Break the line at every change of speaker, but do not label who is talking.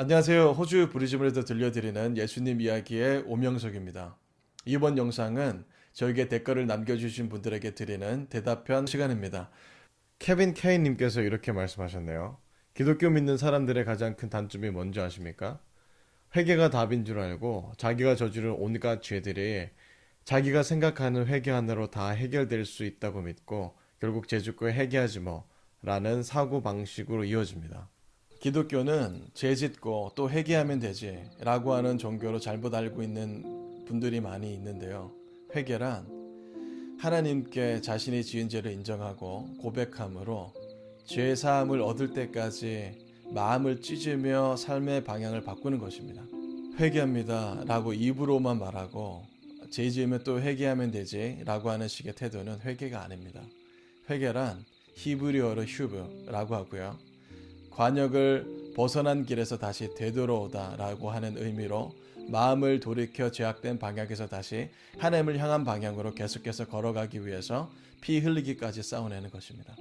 안녕하세요. 호주 브리즈번에서 들려드리는 예수님 이야기의 오명석입니다. 이번 영상은 저에게 댓글을 남겨주신 분들에게 드리는 대답편 시간입니다. 케빈 케인님께서 이렇게 말씀하셨네요. 기독교 믿는 사람들의 가장 큰 단점이 뭔지 아십니까? 회개가 답인 줄 알고 자기가 저지른 온갖 죄들이 자기가 생각하는 회개 하나로 다 해결될 수 있다고 믿고 결국 제주교에 회개하지 뭐 라는 사고 방식으로 이어집니다. 기독교는 죄 짓고 또 회개하면 되지 라고 하는 종교로 잘못 알고 있는 분들이 많이 있는데요. 회개란 하나님께 자신이 지은 죄를 인정하고 고백함으로 죄 사함을 얻을 때까지 마음을 찢으며 삶의 방향을 바꾸는 것입니다. 회개합니다 라고 입으로만 말하고 죄 지으면 또 회개하면 되지 라고 하는 식의 태도는 회개가 아닙니다. 회개란 히브리어로 휴브라고 하고요. 관역을 벗어난 길에서 다시 되돌아오다 라고 하는 의미로 마음을 돌이켜 제약된 방향에서 다시 하나님을 향한 방향으로 계속해서 걸어가기 위해서 피 흘리기까지 싸워내는 것입니다.